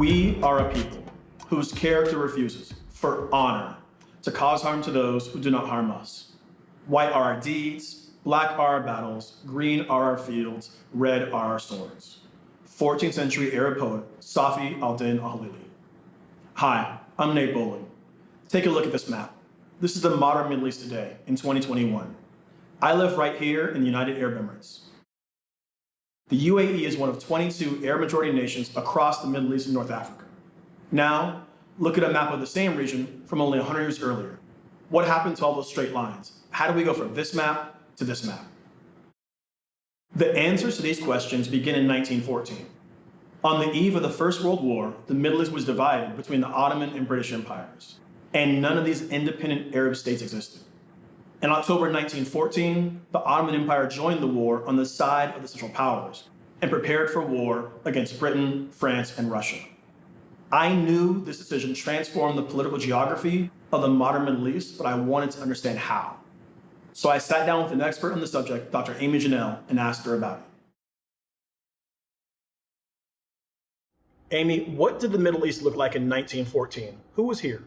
We are a people whose character refuses, for honor, to cause harm to those who do not harm us. White are our deeds, black are our battles, green are our fields, red are our swords. 14th century Arab poet Safi al-Din al-Halili. Hi, I'm Nate Bowling. Take a look at this map. This is the modern Middle East today in 2021. I live right here in the United Arab Emirates. The UAE is one of 22 Arab majority nations across the Middle East and North Africa. Now, look at a map of the same region from only 100 years earlier. What happened to all those straight lines? How do we go from this map to this map? The answers to these questions begin in 1914. On the eve of the First World War, the Middle East was divided between the Ottoman and British empires, and none of these independent Arab states existed. In October 1914, the Ottoman Empire joined the war on the side of the Central Powers and prepared for war against Britain, France, and Russia. I knew this decision transformed the political geography of the modern Middle East, but I wanted to understand how. So I sat down with an expert on the subject, Dr. Aimee Genell, and asked her about it. Aimee, what did the Middle East look like in 1914? Who was here?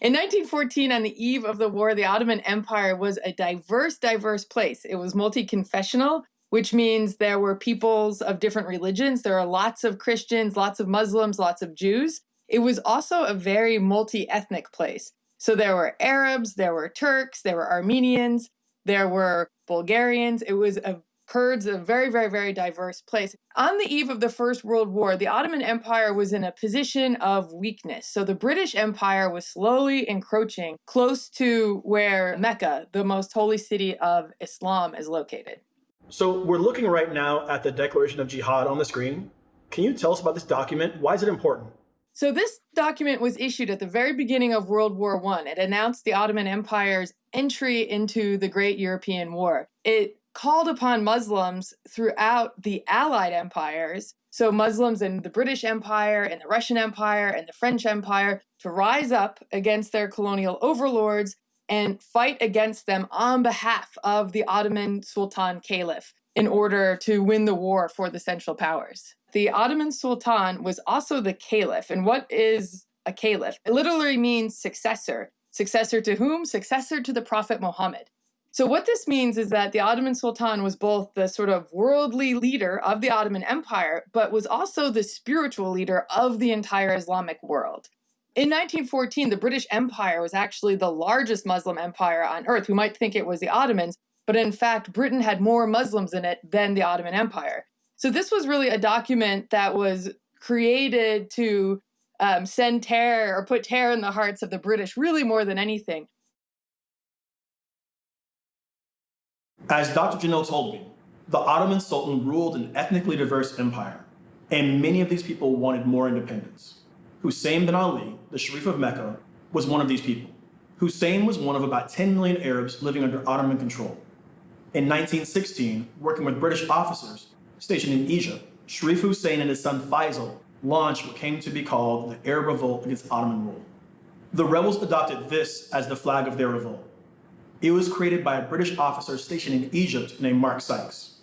In 1914, on the eve of the war, the Ottoman Empire was a diverse, diverse place. It was multi confessional, which means there were peoples of different religions. There are lots of Christians, lots of Muslims, lots of Jews. It was also a very multi ethnic place. So there were Arabs, there were Turks, there were Armenians, there were Bulgarians. It was a Kurds, a very, very, very diverse place. On the eve of the First World War, the Ottoman Empire was in a position of weakness. So the British Empire was slowly encroaching close to where Mecca, the most holy city of Islam, is located. So we're looking right now at the Declaration of Jihad on the screen. Can you tell us about this document? Why is it important? So this document was issued at the very beginning of World War I. It announced the Ottoman Empire's entry into the Great European War. It called upon Muslims throughout the Allied empires, so Muslims in the British Empire and the Russian Empire and the French Empire, to rise up against their colonial overlords and fight against them on behalf of the Ottoman Sultan Caliph in order to win the war for the Central Powers. The Ottoman Sultan was also the Caliph. And what is a Caliph? It literally means successor. Successor to whom? Successor to the Prophet Muhammad. So, what this means is that the Ottoman Sultan was both the sort of worldly leader of the Ottoman Empire, but was also the spiritual leader of the entire Islamic world. In 1914, the British Empire was actually the largest Muslim empire on earth. We might think it was the Ottomans, but in fact, Britain had more Muslims in it than the Ottoman Empire. So, this was really a document that was created to um, send terror or put terror in the hearts of the British, really more than anything. As Dr. Genell told me, the Ottoman Sultan ruled an ethnically diverse empire, and many of these people wanted more independence. Hussein bin Ali, the Sharif of Mecca, was one of these people. Hussein was one of about 10 million Arabs living under Ottoman control. In 1916, working with British officers stationed in Egypt, Sharif Hussein and his son Faisal launched what came to be called the Arab Revolt against Ottoman rule. The rebels adopted this as the flag of their revolt. It was created by a British officer stationed in Egypt named Mark Sykes.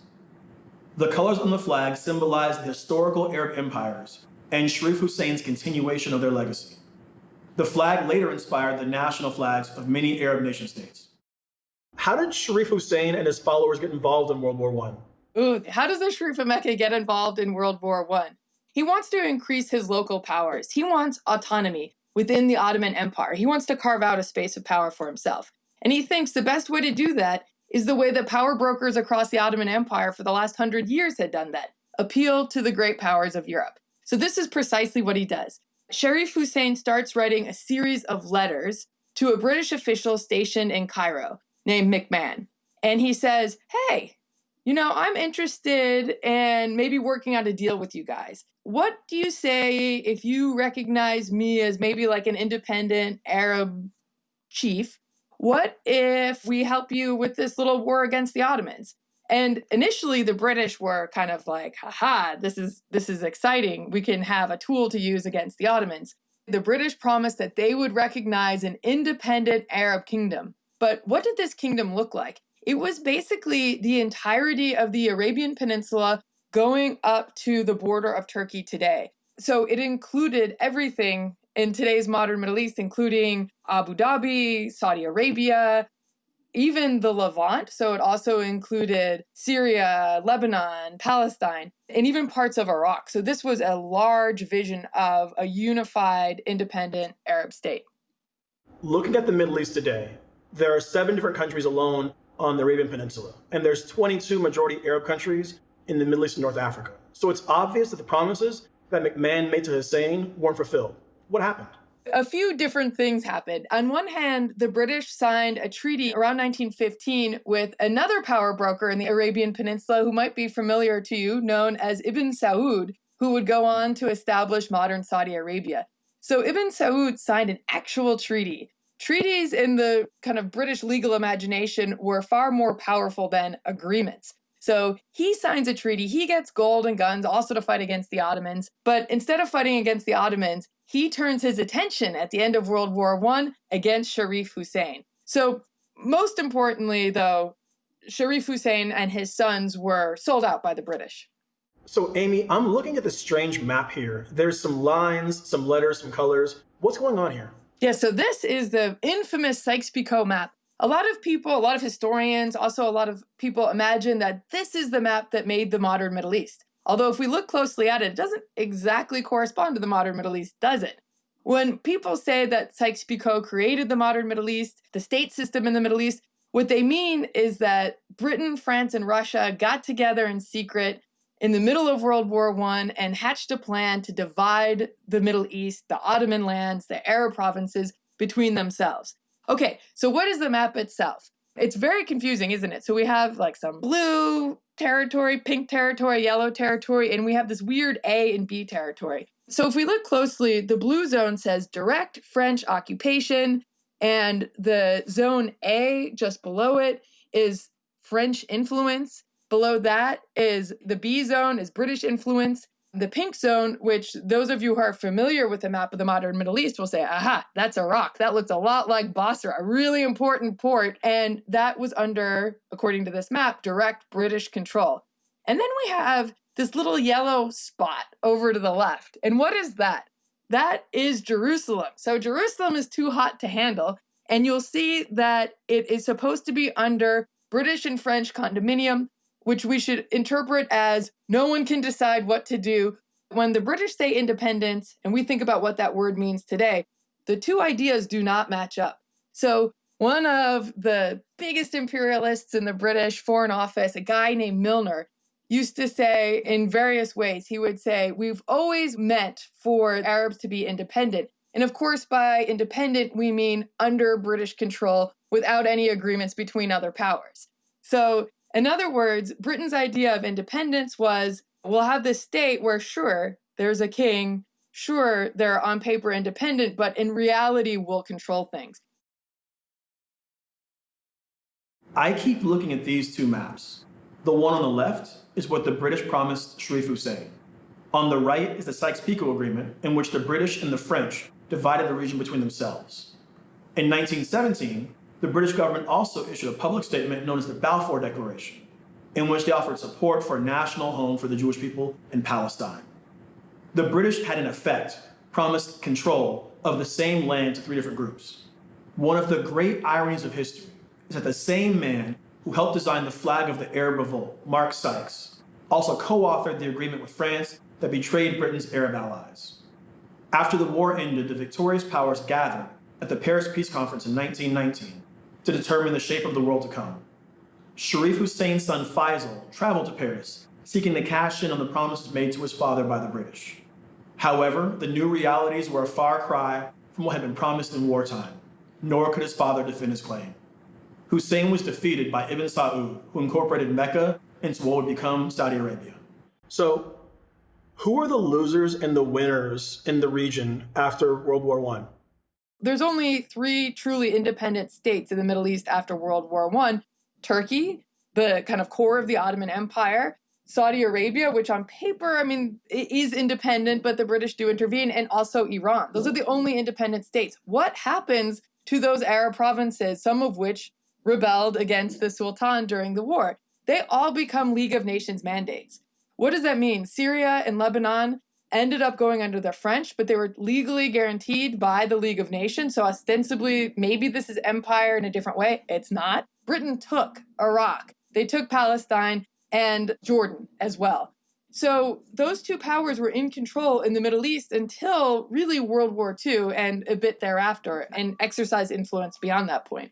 The colors on the flag symbolize the historical Arab empires and Sharif Hussein's continuation of their legacy. The flag later inspired the national flags of many Arab nation states. How did Sharif Hussein and his followers get involved in World War I? Ooh, how does the Sharif of Mecca get involved in World War I? He wants to increase his local powers. He wants autonomy within the Ottoman Empire. He wants to carve out a space of power for himself. And he thinks the best way to do that is the way that power brokers across the Ottoman Empire for the last hundred years had done that appeal to the great powers of Europe. So, this is precisely what he does. Sharif Hussein starts writing a series of letters to a British official stationed in Cairo named McMahon. And he says, Hey, you know, I'm interested in maybe working out a deal with you guys. What do you say if you recognize me as maybe like an independent Arab chief what if we help you with this little war against the Ottomans? And initially the British were kind of like, haha, this is this is exciting. We can have a tool to use against the Ottomans. The British promised that they would recognize an independent Arab kingdom. But what did this kingdom look like? It was basically the entirety of the Arabian Peninsula going up to the border of Turkey today. So it included everything in today's modern Middle East, including Abu Dhabi, Saudi Arabia, even the Levant. So it also included Syria, Lebanon, Palestine, and even parts of Iraq. So this was a large vision of a unified, independent Arab state. Looking at the Middle East today, there are seven different countries alone on the Arabian Peninsula, and there's 22 majority Arab countries in the Middle East and North Africa. So it's obvious that the promises that McMahon made to Hussein weren't fulfilled. What happened? A few different things happened. On one hand, the British signed a treaty around 1915 with another power broker in the Arabian Peninsula who might be familiar to you, known as Ibn Saud, who would go on to establish modern Saudi Arabia. So Ibn Saud signed an actual treaty. Treaties in the kind of British legal imagination were far more powerful than agreements. So he signs a treaty. He gets gold and guns also to fight against the Ottomans. But instead of fighting against the Ottomans, he turns his attention at the end of World War I against Sharif Hussein. So, most importantly, though, Sharif Hussein and his sons were sold out by the British. So, Aimee, I'm looking at this strange map here. There's some lines, some letters, some colors. What's going on here? Yeah, so this is the infamous Sykes-Picot map a lot of people, a lot of historians, also a lot of people imagine that this is the map that made the modern Middle East. Although, if we look closely at it, it doesn't exactly correspond to the modern Middle East, does it? When people say that Sykes Picot created the modern Middle East, the state system in the Middle East, what they mean is that Britain, France, and Russia got together in secret in the middle of World War I and hatched a plan to divide the Middle East, the Ottoman lands, the Arab provinces between themselves. Okay, so what is the map itself? It's very confusing, isn't it? So we have like some blue territory, pink territory, yellow territory, and we have this weird A and B territory. So if we look closely, the blue zone says direct French occupation, and the zone A just below it is French influence. Below that is the B zone is British influence, the pink zone, which those of you who are familiar with the map of the modern Middle East will say, aha, that's Iraq. That looks a lot like Basra, a really important port. And that was under, according to this map, direct British control. And then we have this little yellow spot over to the left. And what is that? That is Jerusalem. So Jerusalem is too hot to handle. And you'll see that it is supposed to be under British and French condominium which we should interpret as no one can decide what to do. When the British say independence, and we think about what that word means today, the two ideas do not match up. So, one of the biggest imperialists in the British Foreign Office, a guy named Milner, used to say in various ways, he would say, We've always meant for Arabs to be independent. And of course, by independent, we mean under British control without any agreements between other powers. So in other words, Britain's idea of independence was we'll have this state where, sure, there's a king, sure, they're on paper independent, but in reality, we'll control things. I keep looking at these two maps. The one on the left is what the British promised Sharif Hussein. On the right is the Sykes-Picot Agreement, in which the British and the French divided the region between themselves. In 1917, the British government also issued a public statement known as the Balfour Declaration, in which they offered support for a national home for the Jewish people in Palestine. The British had, in effect, promised control of the same land to three different groups. One of the great ironies of history is that the same man who helped design the flag of the Arab Revolt, Mark Sykes, also co-authored the agreement with France that betrayed Britain's Arab allies. After the war ended, the victorious powers gathered at the Paris Peace Conference in 1919 to determine the shape of the world to come. Sharif Hussein's son Faisal traveled to Paris, seeking to cash in on the promises made to his father by the British. However, the new realities were a far cry from what had been promised in wartime, nor could his father defend his claim. Hussein was defeated by Ibn Saud, who incorporated Mecca into what would become Saudi Arabia. So, who are the losers and the winners in the region after World War I? There's only three truly independent states in the Middle East after World War I Turkey, the kind of core of the Ottoman Empire, Saudi Arabia, which on paper, I mean, is independent, but the British do intervene, and also Iran. Those are the only independent states. What happens to those Arab provinces, some of which rebelled against the Sultan during the war? They all become League of Nations mandates. What does that mean? Syria and Lebanon ended up going under the French, but they were legally guaranteed by the League of Nations. So, ostensibly, maybe this is empire in a different way. It's not. Britain took Iraq, they took Palestine and Jordan as well. So, those two powers were in control in the Middle East until really World War II and a bit thereafter, and exercised influence beyond that point.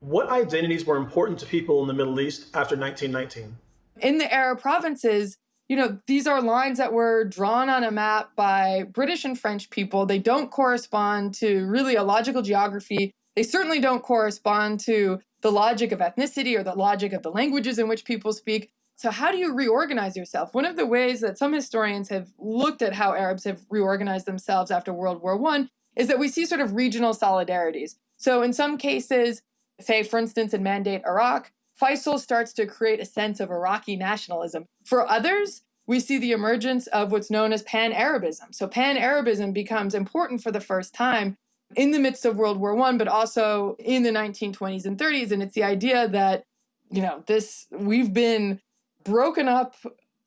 What identities were important to people in the Middle East after 1919? In the Arab provinces, you know, these are lines that were drawn on a map by British and French people. They don't correspond to really a logical geography. They certainly don't correspond to the logic of ethnicity or the logic of the languages in which people speak. So, how do you reorganize yourself? One of the ways that some historians have looked at how Arabs have reorganized themselves after World War I is that we see sort of regional solidarities. So, in some cases, say, for instance, in Mandate Iraq, Faisal starts to create a sense of Iraqi nationalism. For others, we see the emergence of what's known as Pan Arabism. So, Pan Arabism becomes important for the first time in the midst of World War I, but also in the 1920s and 30s. And it's the idea that, you know, this, we've been broken up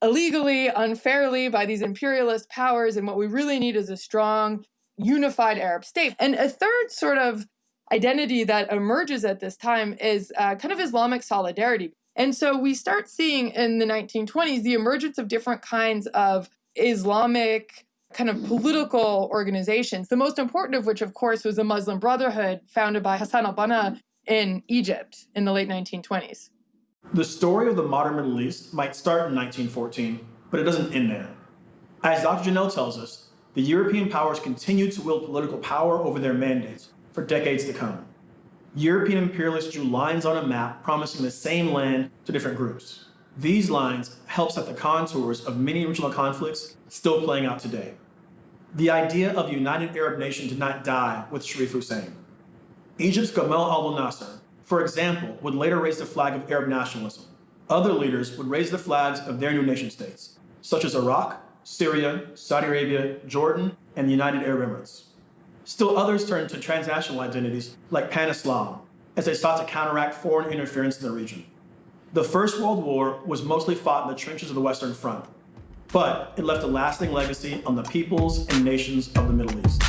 illegally, unfairly by these imperialist powers. And what we really need is a strong, unified Arab state. And a third sort of identity that emerges at this time is uh, kind of Islamic solidarity. And so we start seeing in the 1920s the emergence of different kinds of Islamic kind of political organizations, the most important of which, of course, was the Muslim Brotherhood founded by Hassan al Banna in Egypt in the late 1920s. The story of the modern Middle East might start in 1914, but it doesn't end there. As Dr. Genell tells us, the European powers continued to wield political power over their mandates for decades to come. European imperialists drew lines on a map promising the same land to different groups. These lines help set the contours of many regional conflicts still playing out today. The idea of a united Arab nation did not die with Sharif Hussein. Egypt's Gamal Abdel Nasser, for example, would later raise the flag of Arab nationalism. Other leaders would raise the flags of their new nation states, such as Iraq, Syria, Saudi Arabia, Jordan, and the United Arab Emirates. Still others turned to transnational identities like Pan-Islam as they sought to counteract foreign interference in the region. The First World War was mostly fought in the trenches of the Western Front, but it left a lasting legacy on the peoples and nations of the Middle East.